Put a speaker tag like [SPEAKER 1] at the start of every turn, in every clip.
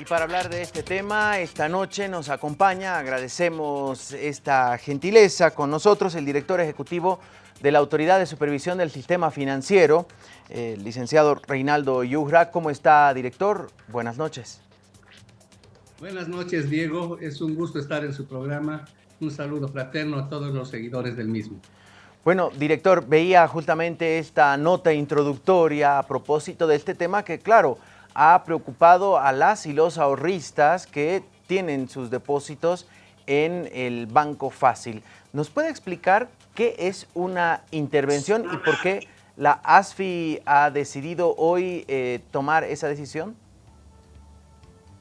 [SPEAKER 1] Y para hablar de este tema, esta noche nos acompaña, agradecemos esta gentileza con nosotros, el director ejecutivo de la Autoridad de Supervisión del Sistema Financiero, el licenciado Reinaldo Yugra. ¿Cómo está, director? Buenas noches.
[SPEAKER 2] Buenas noches, Diego. Es un gusto estar en su programa. Un saludo fraterno a todos los seguidores del mismo.
[SPEAKER 1] Bueno, director, veía justamente esta nota introductoria a propósito de este tema que, claro, ha preocupado a las y los ahorristas que tienen sus depósitos en el Banco Fácil. ¿Nos puede explicar qué es una intervención y por qué la ASFI ha decidido hoy eh, tomar esa decisión?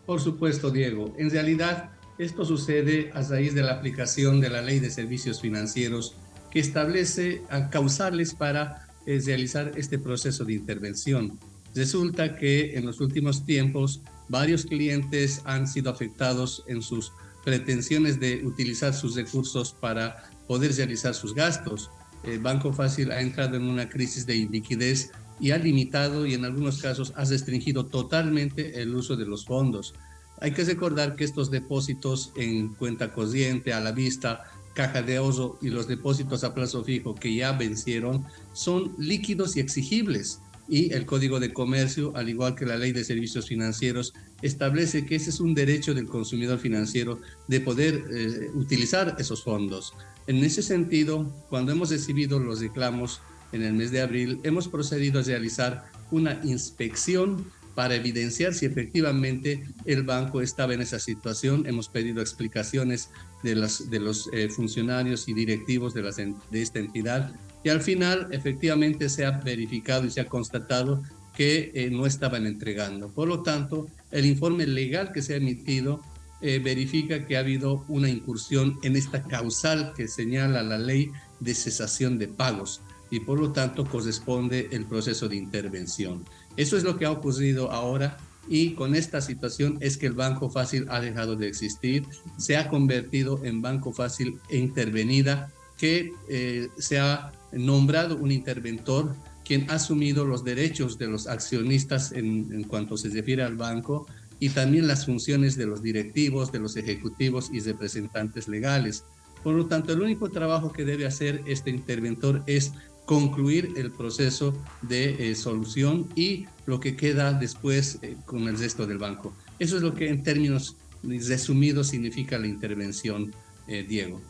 [SPEAKER 2] Por supuesto, Diego. En realidad, esto sucede a raíz de la aplicación de la Ley de Servicios Financieros que establece causales para eh, realizar este proceso de intervención. Resulta que en los últimos tiempos varios clientes han sido afectados en sus pretensiones de utilizar sus recursos para poder realizar sus gastos. El Banco Fácil ha entrado en una crisis de liquidez y ha limitado y en algunos casos ha restringido totalmente el uso de los fondos. Hay que recordar que estos depósitos en cuenta corriente, a la vista, caja de ahorro y los depósitos a plazo fijo que ya vencieron son líquidos y exigibles y el Código de Comercio, al igual que la Ley de Servicios Financieros, establece que ese es un derecho del consumidor financiero de poder eh, utilizar esos fondos. En ese sentido, cuando hemos recibido los reclamos en el mes de abril, hemos procedido a realizar una inspección para evidenciar si efectivamente el banco estaba en esa situación. Hemos pedido explicaciones de, las, de los eh, funcionarios y directivos de, las, de esta entidad y al final efectivamente se ha verificado y se ha constatado que eh, no estaban entregando. Por lo tanto, el informe legal que se ha emitido eh, verifica que ha habido una incursión en esta causal que señala la ley de cesación de pagos y por lo tanto corresponde el proceso de intervención. Eso es lo que ha ocurrido ahora y con esta situación es que el Banco Fácil ha dejado de existir, se ha convertido en Banco Fácil e intervenida que eh, se ha nombrado un interventor quien ha asumido los derechos de los accionistas en, cuanto se refiere al banco y también las funciones de los directivos, de los ejecutivos y representantes legales. Por lo tanto, el único trabajo que debe hacer este interventor es concluir el proceso de eh, solución y lo que queda después eh, con el resto del banco. Eso es lo que en términos resumidos significa la intervención, eh, Diego.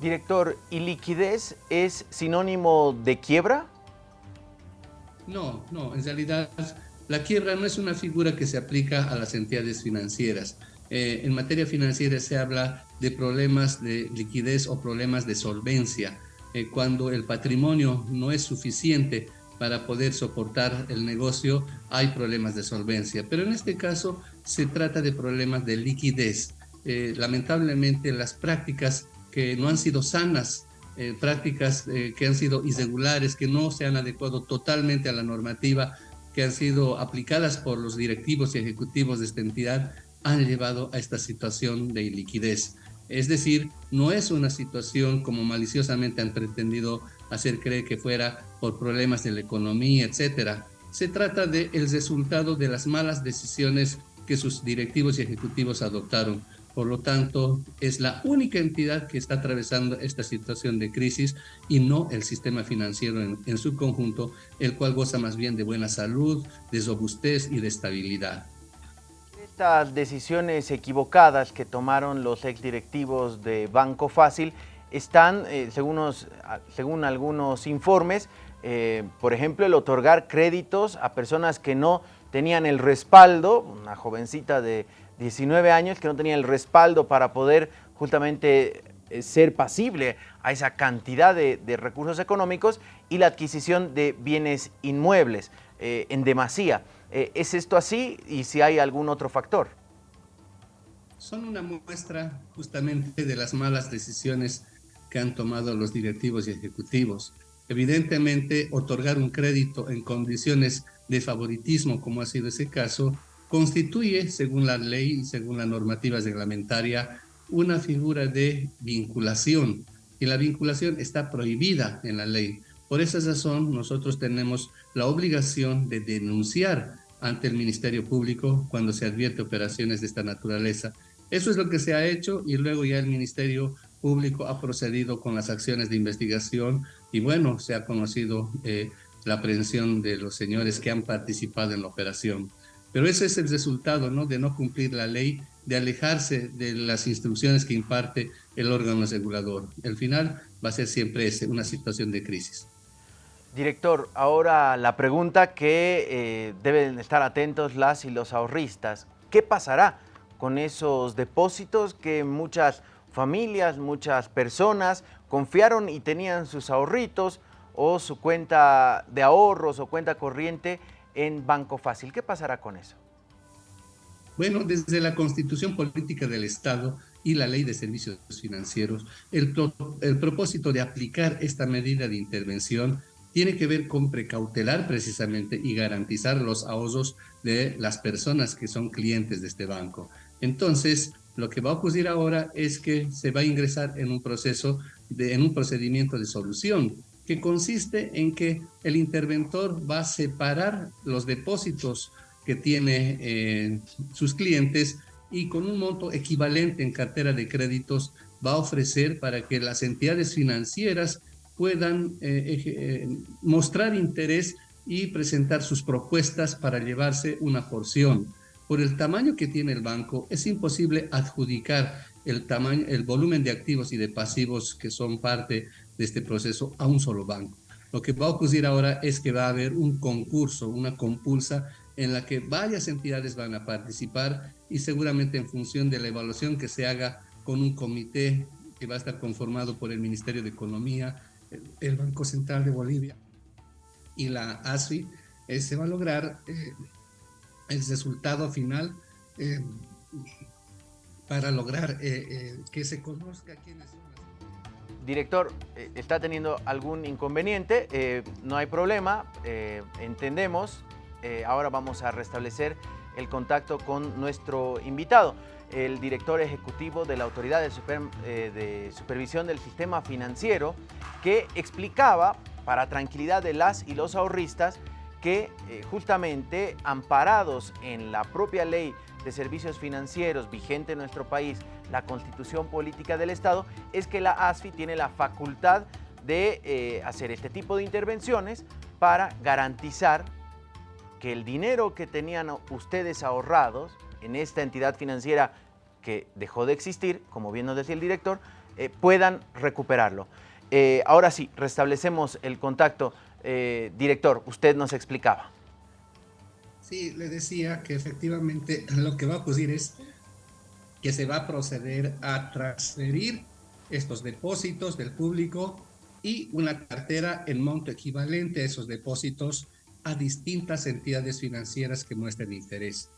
[SPEAKER 1] Director, ¿y liquidez es sinónimo de quiebra?
[SPEAKER 2] No, no, en realidad la quiebra no es una figura que se aplica a las entidades financieras. Eh, en materia financiera se habla de problemas de liquidez o problemas de solvencia, eh, cuando el patrimonio no es suficiente para poder soportar el negocio, hay problemas de solvencia. Pero en este caso se trata de problemas de liquidez. Eh, lamentablemente las prácticas que no han sido sanas, eh, prácticas eh, que han sido irregulares, que no se han adecuado totalmente a la normativa, que han sido aplicadas por los directivos y ejecutivos de esta entidad, han llevado a esta situación de iliquidez. Es decir, no es una situación como maliciosamente han pretendido hacer creer que fuera por problemas de la economía, etcétera. Se trata del el resultado de las malas decisiones que sus directivos y ejecutivos adoptaron. Por lo tanto, es la única entidad que está atravesando esta situación de crisis y no el sistema financiero en, su conjunto, el cual goza más bien de buena salud, de robustez y de estabilidad.
[SPEAKER 1] Estas decisiones equivocadas que tomaron los exdirectivos de Banco Fácil están, eh, según, algunos informes, eh, por ejemplo, el otorgar créditos a personas que no tenían el respaldo, una jovencita de 19 años que no tenía el respaldo para poder justamente eh, ser pasible a esa cantidad de, recursos económicos y la adquisición de bienes inmuebles eh, en demasía. Eh, ¿Es esto así y si hay algún otro factor?
[SPEAKER 2] Son una muestra justamente de las malas decisiones que han tomado los directivos y ejecutivos. Evidentemente, otorgar un crédito en condiciones de favoritismo, como ha sido ese caso, constituye, según la ley y según la normativa reglamentaria, una figura de vinculación y la vinculación está prohibida en la ley. Por esa razón, nosotros tenemos la obligación de denunciar ante el Ministerio Público cuando se advierte operaciones de esta naturaleza. Eso es lo que se ha hecho y luego ya el Ministerio Público ha procedido con las acciones de investigación y bueno, se ha conocido eh, la aprehensión de los señores que han participado en la operación. Pero ese es el resultado ¿no? de no cumplir la ley, de alejarse de las instrucciones que imparte el órgano regulador. El final va a ser siempre una situación de crisis.
[SPEAKER 1] Director, ahora la pregunta que eh, deben estar atentos las y los ahorristas. ¿Qué pasará con esos depósitos que muchas familias, muchas personas confiaron y tenían sus ahorritos o su cuenta de ahorros o cuenta corriente en Banco Fácil? ¿Qué pasará con eso?
[SPEAKER 2] Bueno, desde la Constitución Política del Estado y la Ley de Servicios Financieros, el, propósito de aplicar esta medida de intervención tiene que ver con precautelar precisamente y garantizar los ahorros de las personas que son clientes de este banco. Entonces, lo que va a ocurrir ahora es que se va a ingresar en un proceso, en un procedimiento de solución, que consiste en que el interventor va a separar los depósitos que tiene eh, sus clientes y con un monto equivalente en cartera de créditos va a ofrecer para que las entidades financieras puedan eh, eh, mostrar interés y presentar sus propuestas para llevarse una porción. Por el tamaño que tiene el banco, es imposible adjudicar el, tamaño, el volumen de activos y de pasivos que son parte de este proceso a un solo banco. Lo que va a ocurrir ahora es que va a haber un concurso, una compulsa en la que varias entidades van a participar y seguramente en función de la evaluación que se haga con un comité que va a estar conformado por el Ministerio de Economía, el Banco Central de Bolivia y la ASFI, eh, se va a lograr eh, el resultado final eh, para lograr que se conozca quiénes son las...
[SPEAKER 1] Director, está teniendo algún inconveniente, no hay problema, entendemos, ahora vamos a restablecer el contacto con nuestro invitado. El director ejecutivo de la Autoridad de, eh, Supervisión del Sistema Financiero, que explicaba, para tranquilidad de las y los ahorristas, que eh, justamente amparados en la propia ley de servicios financieros vigente en nuestro país, la Constitución Política del Estado, es que la ASFI tiene la facultad de eh, hacer este tipo de intervenciones para garantizar que el dinero que tenían ustedes ahorrados en esta entidad financiera que dejó de existir, como bien nos decía el director, eh, puedan recuperarlo. Ahora sí, restablecemos el contacto. Eh, director, usted nos explicaba.
[SPEAKER 2] Sí, le decía que efectivamente lo que va a ocurrir es que se va a proceder a transferir estos depósitos del público y una cartera en monto equivalente a esos depósitos a distintas entidades financieras que muestren interés.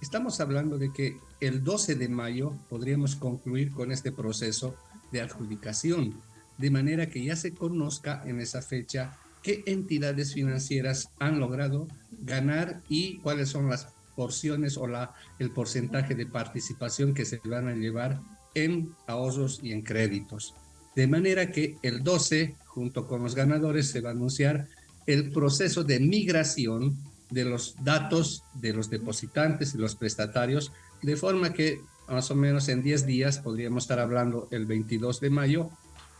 [SPEAKER 2] Estamos hablando de que el 12 de mayo podríamos concluir con este proceso de adjudicación, de manera que ya se conozca en esa fecha qué entidades financieras han logrado ganar y cuáles son las porciones o la, el porcentaje de participación que se van a llevar en ahorros y en créditos. De manera que el 12, junto con los ganadores, se va a anunciar el proceso de migración de los datos de los depositantes y los prestatarios, de forma que más o menos en 10 días, podríamos estar hablando el 22 de mayo,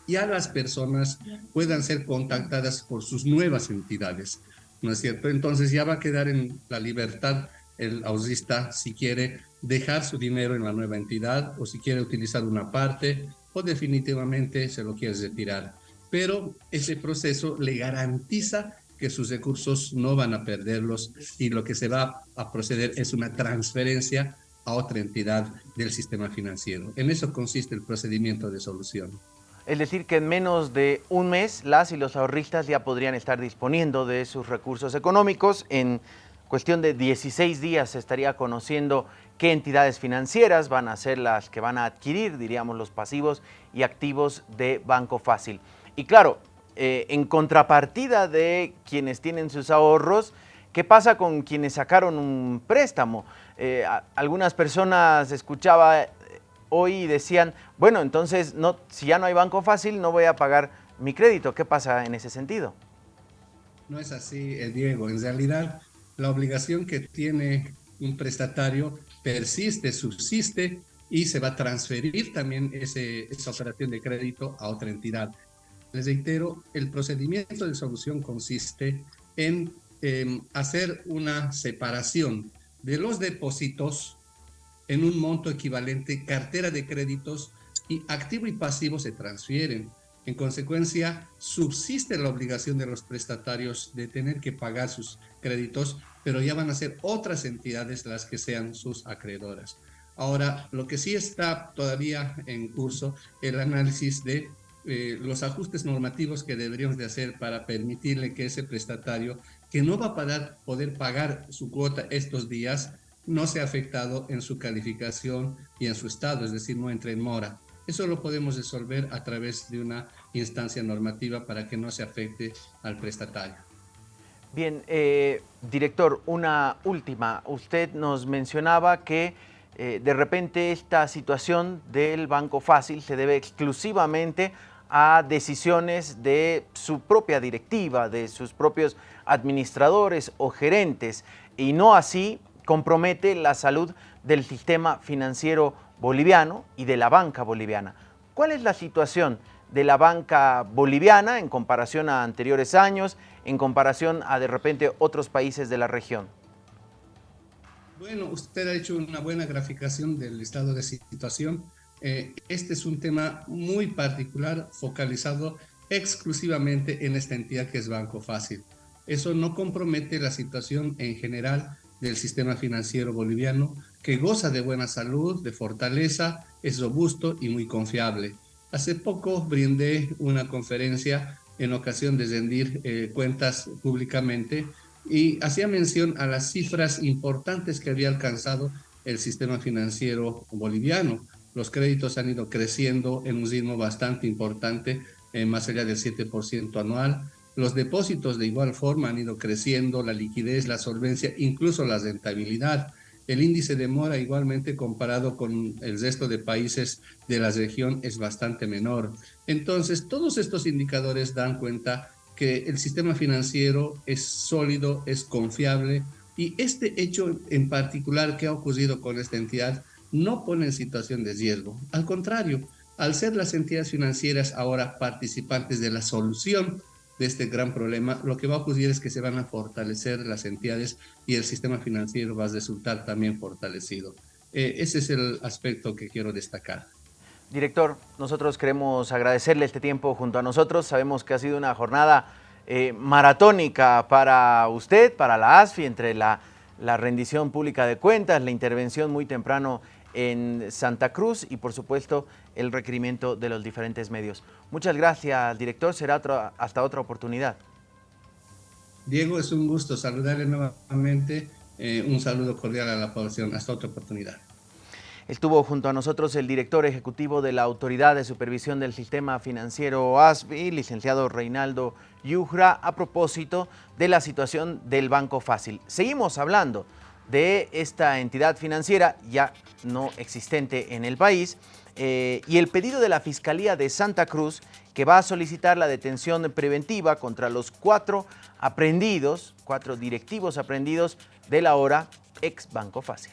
[SPEAKER 2] ya las personas puedan ser contactadas por sus nuevas entidades, ¿no es cierto? Entonces ya va a quedar en la libertad el ahorrista si quiere dejar su dinero en la nueva entidad o si quiere utilizar una parte o definitivamente se lo quiere retirar. Pero ese proceso le garantiza que sus recursos no van a perderlos y lo que se va a proceder es una transferencia a otra entidad del sistema financiero. En eso consiste el procedimiento de solución.
[SPEAKER 1] Es decir, que en menos de un mes las y los ahorristas ya podrían estar disponiendo de sus recursos económicos. En cuestión de 16 días se estaría conociendo qué entidades financieras van a ser las que van a adquirir, diríamos, los pasivos y activos de Banco Fácil. Y claro, eh, en contrapartida de quienes tienen sus ahorros, ¿qué pasa con quienes sacaron un préstamo? Eh, algunas personas escuchaba hoy decían, bueno, entonces no, si ya no hay banco fácil, no voy a pagar mi crédito. ¿Qué pasa en ese sentido?
[SPEAKER 2] No es así, Diego. En realidad, la obligación que tiene un prestatario persiste, subsiste y se va a transferir también esa operación de crédito a otra entidad. Les reitero, el procedimiento de solución consiste en em, hacer una separación de los depósitos en un monto equivalente, cartera de créditos y activo y pasivo se transfieren. En consecuencia, subsiste la obligación de los prestatarios de tener que pagar sus créditos, pero ya van a ser otras entidades las que sean sus acreedoras. Ahora, lo que sí está todavía en curso, el análisis de eh, los ajustes normativos que deberíamos de hacer para permitirle que ese prestatario que no va a poder pagar su cuota estos días, no sea afectado en su calificación y en su estado, es decir, no entre en mora. Eso lo podemos resolver a través de una instancia normativa para que no se afecte al prestatario.
[SPEAKER 1] Bien, eh, director, una última. Usted nos mencionaba que eh, de repente esta situación del Banco Fácil se debe exclusivamente a decisiones de su propia directiva, de sus propios administradores o gerentes, y no así compromete la salud del sistema financiero boliviano y de la banca boliviana. ¿Cuál es la situación de la banca boliviana en comparación a anteriores años, en comparación a de repente otros países de la región?
[SPEAKER 2] Bueno, usted ha hecho una buena graficación del estado de situación. Eh, este es un tema muy particular, focalizado exclusivamente en esta entidad que es Banco Fácil. Eso no compromete la situación en general del sistema financiero boliviano, que goza de buena salud, de fortaleza, es robusto y muy confiable. Hace poco brindé una conferencia en ocasión de rendir eh, cuentas públicamente y hacía mención a las cifras importantes que había alcanzado el sistema financiero boliviano. Los créditos han ido creciendo en un ritmo bastante importante, eh, más allá del 7% anual. Los depósitos de igual forma han ido creciendo, la liquidez, la solvencia, incluso la rentabilidad. El índice de mora igualmente comparado con el resto de países de la región es bastante menor. Entonces, todos estos indicadores dan cuenta que el sistema financiero es sólido, es confiable y este hecho en particular que ha ocurrido con esta entidad no pone en situación de riesgo. Al contrario, al ser las entidades financieras ahora participantes de la solución de este gran problema, lo que va a ocurrir es que se van a fortalecer las entidades y el sistema financiero va a resultar también fortalecido. Eh, ese es el aspecto que quiero destacar.
[SPEAKER 1] Director, nosotros queremos agradecerle este tiempo junto a nosotros. Sabemos que ha sido una jornada eh, maratónica para usted, para la ASFI, entre la, la rendición pública de cuentas, la intervención muy temprano en Santa Cruz y por supuesto el requerimiento de los diferentes medios. Muchas gracias, director. Será hasta otra oportunidad.
[SPEAKER 2] Diego, es un gusto saludarle nuevamente. Eh, un saludo cordial a la población. Hasta otra oportunidad.
[SPEAKER 1] Estuvo junto a nosotros el director ejecutivo de la Autoridad de Supervisión del Sistema Financiero ASBI, licenciado Reinaldo Yujra, a propósito de la situación del Banco Fácil. Seguimos hablando de esta entidad financiera ya no existente en el país eh, y el pedido de la Fiscalía de Santa Cruz que va a solicitar la detención preventiva contra los cuatro aprendidos, cuatro directivos aprendidos de la hora ex Banco Fácil.